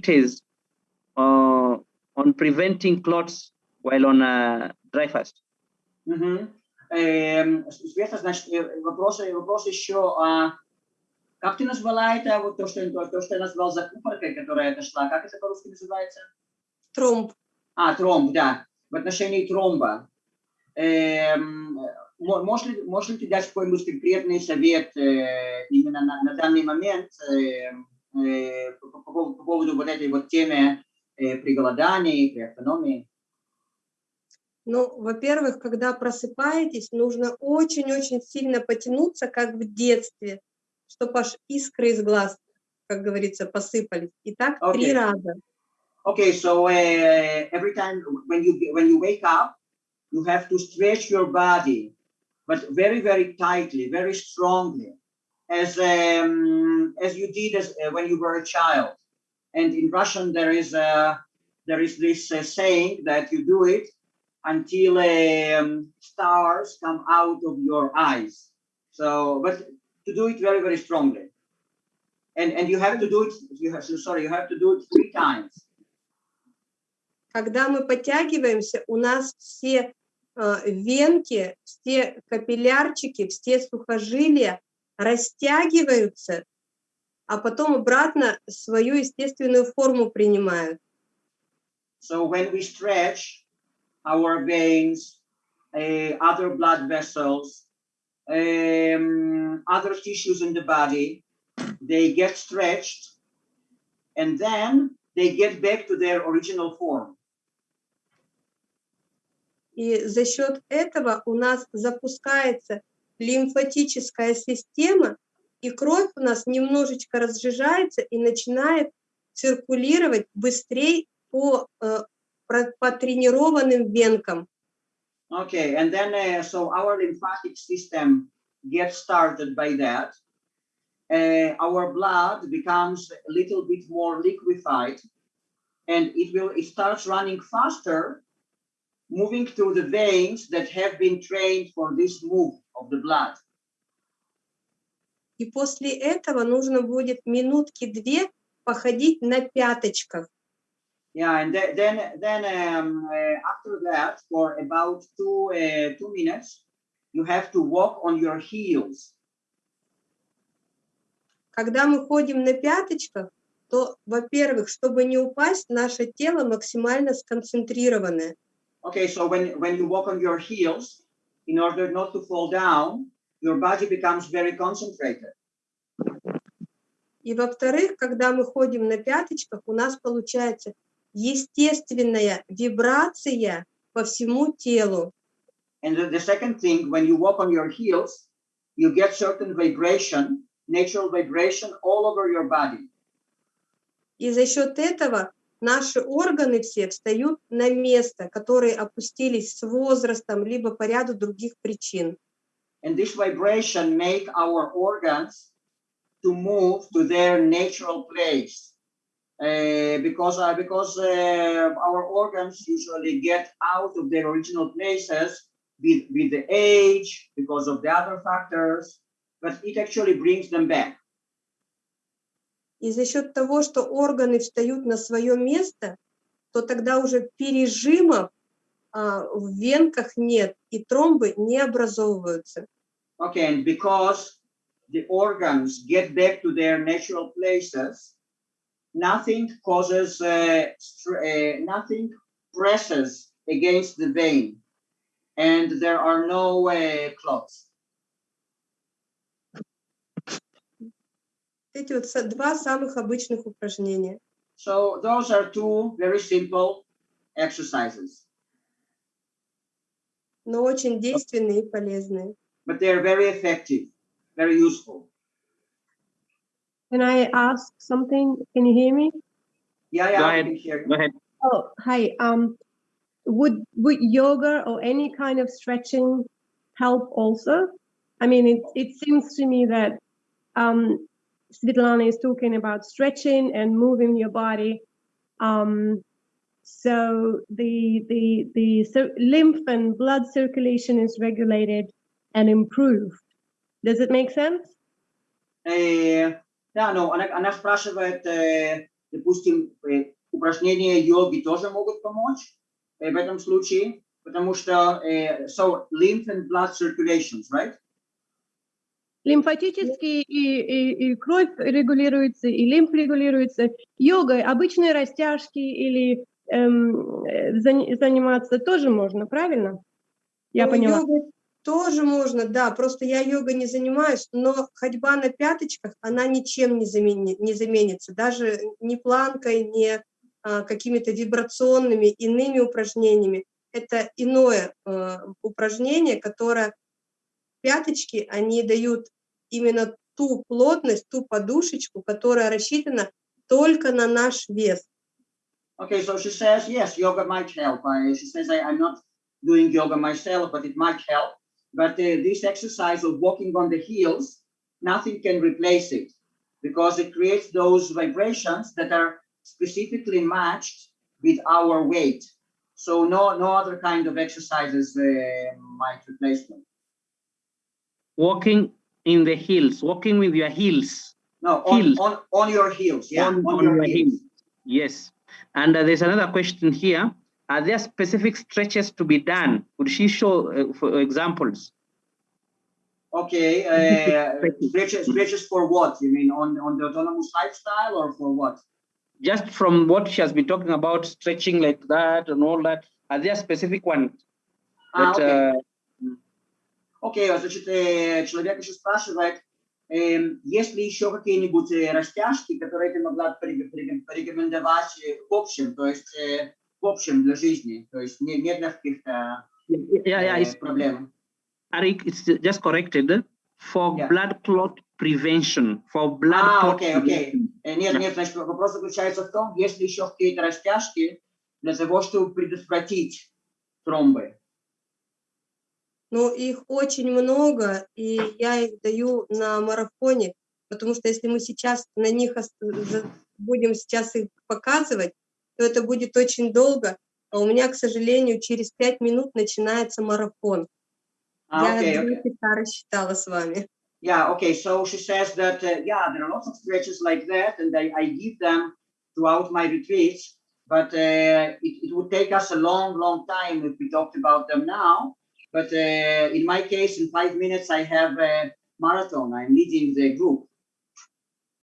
treatise uh, on preventing clots while on a dry fast. Эм, с- Света, значит, э, вопрос, вопрос еще, а как ты назвала это, вот то, что, то, то, что я назвал закупоркой, которая это шла, как это по-русски называется? Тромб. А, тромб, да. В отношении тромба. Эм, мо- можешь, ли, можешь ли ты дать какой-нибудь конкретный совет э, именно на, на данный момент э, э, по, по поводу- по поводу вот этой вот темы э, при голодании, при автономии? Ну, во-первых, когда просыпаетесь, нужно очень-очень сильно потянуться, как в детстве, чтобы аж искры из глаз, как говорится, посыпались. И так три Окей. раза. Okay, so uh, every time when you when you wake up, you have to stretch your body, but very very tightly, very strongly, as um, as you did as uh, when you were a child. And in Russian there is a there is this uh, saying that you do it until um, stars come out of your eyes. So, but to do it very very strongly. And and you have to do it. You have sorry, you have to do it three times. Когда мы подтягиваемся, у нас все э, венки, все капиллярчики, все сухожилия растягиваются, а потом обратно свою естественную форму принимают. So when we stretch our veins, uh, other blood vessels, um, other tissues in the body, they get stretched and then they get back to their original form. И за счет этого у нас запускается лимфатическая система, и кровь у нас немножечко разжижается и начинает циркулировать быстрее по, э, по тренированным венкам. Okay, and then uh, so our lymphatic system gets started by that. Uh, our blood becomes a little bit more liquefied, and it will it starts running faster, moving through the veins that have been trained for this move of the blood. И после этого нужно будет минутки-две походить на пяточках. Yeah, and th- then then um, uh, after that, for about two uh, two minutes, you have to walk on your heels. Когда мы ходим на пяточках, то, во-первых, чтобы не упасть, наше тело максимально сконцентрированное. Okay, so when, when you walk on your heels, in order not to fall down, your body becomes very concentrated. И во-вторых, когда мы ходим на пяточках, у нас получается естественная вибрация по всему телу. And the, the second thing, when you walk on your heels, you get certain vibration, natural vibration all over your body. И за счет этого наши органы все встают на место, которые опустились с возрастом, либо по ряду других причин. And this vibration make our organs to move to their natural place. Uh, because uh, because uh, our organs usually get out of their original places with, with the age, because of the other factors, but it actually brings them back. И за счет того, что органы встают на свое место, то тогда уже пережимов а, в венках нет, и тромбы не образовываются. Okay, and because the organs get back to their natural places, nothing causes, uh, uh, nothing presses against the vein, and there are no uh, clots. Эти вот са- два самых обычных упражнения. So those are two very simple exercises, но очень действенные и полезные. but they are very effective, very useful. Can I ask something? Can you hear me? Yeah, yeah, Go I ahead. can hear you. Go ahead. Oh, hi. Um, would would yoga or any kind of stretching help also? I mean, it it seems to me that um, Svetlana is talking about stretching and moving your body. Um, so the the the cir- lymph and blood circulation is regulated and improved. Does it make sense? Э, да, ну, она, она спрашивает, э, допустим, э, упражнения йоги тоже могут помочь э, в этом случае, потому что э, so lymph and blood circulations, right? Лимфатически и, и, и кровь регулируется, и лимф регулируется. Йогой обычные растяжки или эм, э, зан- заниматься тоже можно, правильно? Я Ну, поняла. йогой тоже можно, да, просто я йогой не занимаюсь, но ходьба на пяточках, она ничем не, замени- не заменится, даже ни планкой, ни а, какими-то вибрационными иными упражнениями. Это иное э, упражнение, которое пяточки, они дают именно ту плотность, ту подушечку, которая рассчитана только на наш вес. Okay, so she says, yes, yoga might help. I, she says, I, I'm not doing yoga myself, but it might help. But uh, this exercise of walking on the heels, nothing can replace it because it creates those vibrations that are specifically matched with our weight. So no, no other kind of exercises uh, might replace them. Walking in the hills, walking with your heels. No, on, Heels. on, on your heels. Yeah, on, on, on your your heels. heels. Yes. And uh, there's another question here. Are there specific stretches to be done? Would she show uh, for examples? Okay, uh, Stretches. stretches, for what? You mean on, on the autonomous lifestyle or for what? Just from what she has been talking about, stretching like that and all that, are there specific ones Ah, that okay. Окей, значит, э, человек еще спрашивает, эм, есть ли еще какие-нибудь э, растяжки, которые ты могла порекомендовать э, в общем, то есть в общем для жизни, то есть не, не для каких-то yeah, yeah, проблем. Arik, it's just corrected for Yeah. blood clot prevention. For blood А, clot окей. prevention. Э, Нет, нет, значит, вопрос заключается в том, есть ли еще какие-то растяжки для того, чтобы предотвратить тромбы. Но их очень много, и я их даю на марафоне, потому что если мы сейчас на них будем сейчас их показывать, то это будет очень долго, а у меня, к сожалению, через пять минут начинается марафон. А, я окей. часа рассчитала с вами. Yeah, okay. So she says that, uh, yeah, there are lots of stretches like that, and I, I give them throughout my retreats, but uh, it, it would take us a long, long time if we talked about them now. But uh, in my case, in five minutes, I have a marathon. I'm leading the group.